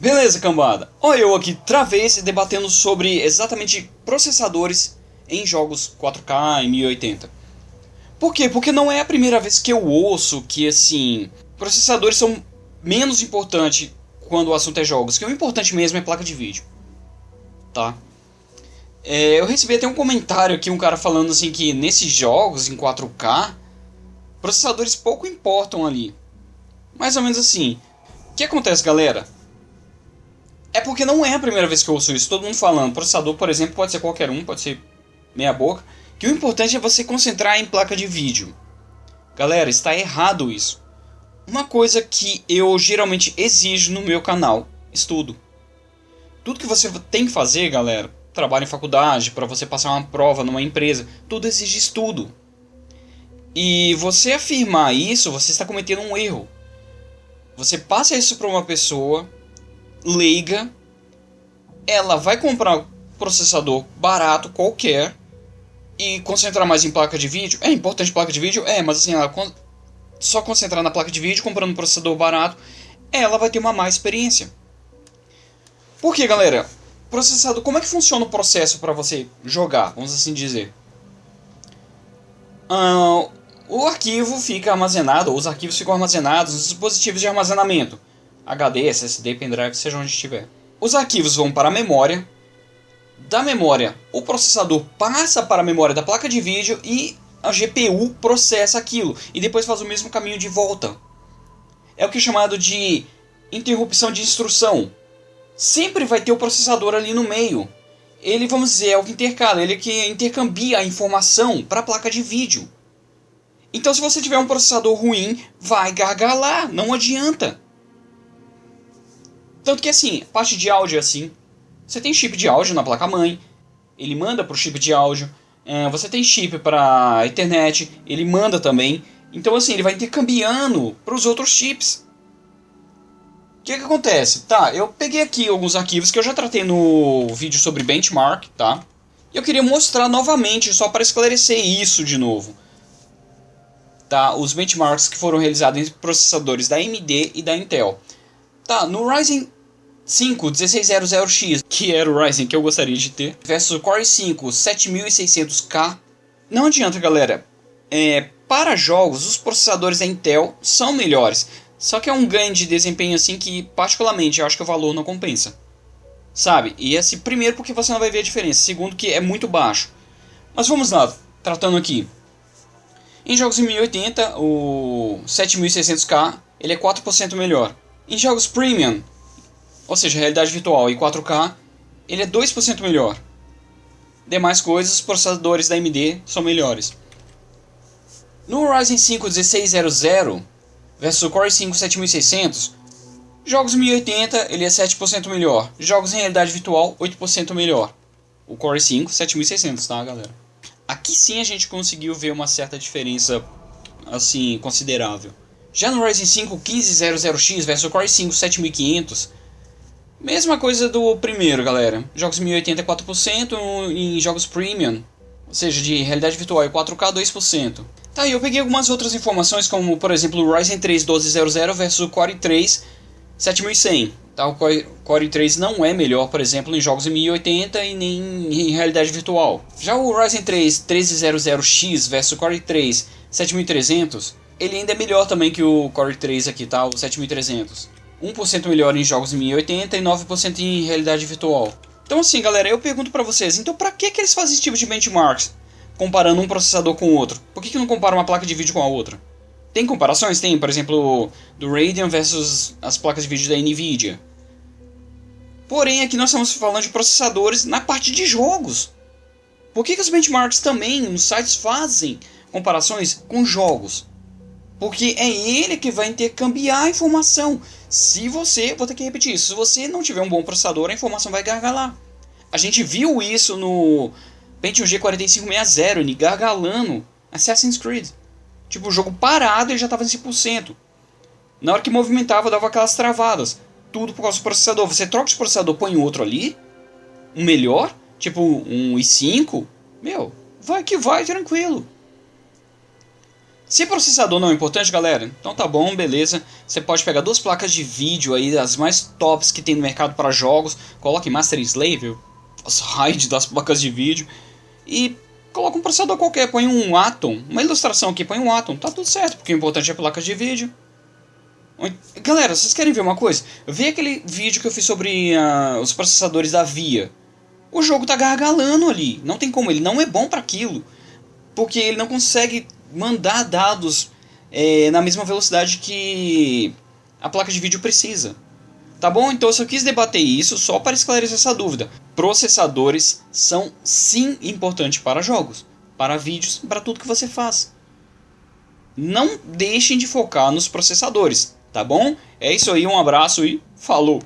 Beleza, cambada. Olha eu aqui, travês, debatendo sobre exatamente processadores em jogos 4K e 1080. Por quê? Porque não é a primeira vez que eu ouço que, assim, processadores são menos importantes quando o assunto é jogos, que o importante mesmo é placa de vídeo. Tá? É, eu recebi até um comentário aqui, um cara falando assim que nesses jogos em 4K, processadores pouco importam ali. Mais ou menos assim. O que acontece, galera? É porque não é a primeira vez que eu ouço isso. Todo mundo falando. Processador, por exemplo, pode ser qualquer um, pode ser meia boca. Que o importante é você concentrar em placa de vídeo. Galera, está errado isso. Uma coisa que eu geralmente exijo no meu canal: estudo. Tudo que você tem que fazer, galera, trabalho em faculdade, para você passar uma prova numa empresa, tudo exige estudo. E você afirmar isso, você está cometendo um erro. Você passa isso para uma pessoa leiga, ela vai comprar processador barato qualquer e concentrar mais em placa de vídeo. É importante placa de vídeo? É, mas assim, ela só concentrar na placa de vídeo, comprando um processador barato, ela vai ter uma má experiência. Por que, galera? Processador, como é que funciona o processo para você jogar, vamos assim dizer? Uh, o arquivo fica armazenado, ou os arquivos ficam armazenados nos dispositivos de armazenamento. HD, SSD, pendrive, seja onde estiver. Os arquivos vão para a memória. Da memória, o processador passa para a memória da placa de vídeo e a GPU processa aquilo e depois faz o mesmo caminho de volta. É o que é chamado de interrupção de instrução. Sempre vai ter o processador ali no meio. Ele, vamos dizer, é o que intercala, ele é que intercambia a informação para a placa de vídeo. Então, se você tiver um processador ruim, vai gargalar, não adianta. Tanto que assim, parte de áudio é assim. Você tem chip de áudio na placa-mãe, ele manda para o chip de áudio. É, você tem chip para internet, ele manda também. Então assim, ele vai intercambiando para os outros chips. O que, que acontece? Tá, eu peguei aqui alguns arquivos que eu já tratei no vídeo sobre benchmark, tá? E eu queria mostrar novamente, só para esclarecer isso de novo. Tá, os benchmarks que foram realizados em processadores da AMD e da Intel. Tá, no Ryzen 5 1600X, que era o Ryzen que eu gostaria de ter, versus o Core 5 7600K. Não adianta, galera. É, para jogos, os processadores da Intel são melhores. Só que é um ganho de desempenho assim que, particularmente, eu acho que o valor não compensa. Sabe? E esse primeiro porque você não vai ver a diferença. Segundo que é muito baixo. Mas vamos lá, tratando aqui. Em jogos em 1080, o 7600K ele é 4% melhor. Em jogos premium, ou seja, realidade virtual e 4K, ele é 2% melhor. Demais coisas, os processadores da AMD são melhores. No Ryzen 5 1600 versus o Core 5 7600, jogos 1080 ele é 7% melhor, jogos em realidade virtual 8% melhor. O Core 5 7600, tá, galera? Aqui sim a gente conseguiu ver uma certa diferença assim considerável. Já no Ryzen 5 1500X versus o Core 5 7500, Mesma coisa do primeiro, galera. Jogos 1080 é 4%, em jogos premium, ou seja, de realidade virtual é 4K 2%. Tá, e eu peguei algumas outras informações, como por exemplo o Ryzen 3 1200 versus o Core 3 7100. Tá, o Core 3 não é melhor, por exemplo, em jogos em 1080 e nem em realidade virtual. Já o Ryzen 3 1300X versus o Core 3 7300, ele ainda é melhor também que o Core 3 aqui, tá, o 7300. 1% melhor em jogos em 1080 e 9% em realidade virtual. Então assim, galera, eu pergunto para vocês, então para que, que eles fazem esse tipo de benchmarks? Comparando um processador com o outro. Por que, que não compara uma placa de vídeo com a outra? Tem comparações? Tem, por exemplo, do Radeon versus as placas de vídeo da Nvidia. Porém, aqui nós estamos falando de processadores na parte de jogos. Por que, que os benchmarks também nos sites fazem comparações com jogos? Porque é ele que vai intercambiar a informação. Se você, vou ter que repetir isso, se você não tiver um bom processador, a informação vai gargalar. A gente viu isso no Pentium G4560, ele gargalando Assassin's Creed. Tipo, o jogo parado ele já estava em 100%. Na hora que movimentava, dava aquelas travadas. Tudo por causa do processador. Você troca de processador, põe outro ali, um melhor, tipo um i5, meu, vai que vai tranquilo. Se processador não é importante, galera, então tá bom, beleza. Você pode pegar duas placas de vídeo aí, as mais tops que tem no mercado para jogos. Coloque Master Slave, as RAID das placas de vídeo. E coloca um processador qualquer, põe um Atom, uma ilustração aqui, põe um Atom, tá tudo certo, porque o importante é a placa de vídeo. Galera, vocês querem ver uma coisa? Vê aquele vídeo que eu fiz sobre uh, os processadores da Via. O jogo tá gargalando ali, não tem como, ele não é bom para aquilo. Porque ele não consegue mandar dados é, na mesma velocidade que a placa de vídeo precisa. Tá bom? Então eu só quis debater isso só para esclarecer essa dúvida. Processadores são sim importantes para jogos, para vídeos, para tudo que você faz. Não deixem de focar nos processadores, tá bom? É isso aí, um abraço e falou!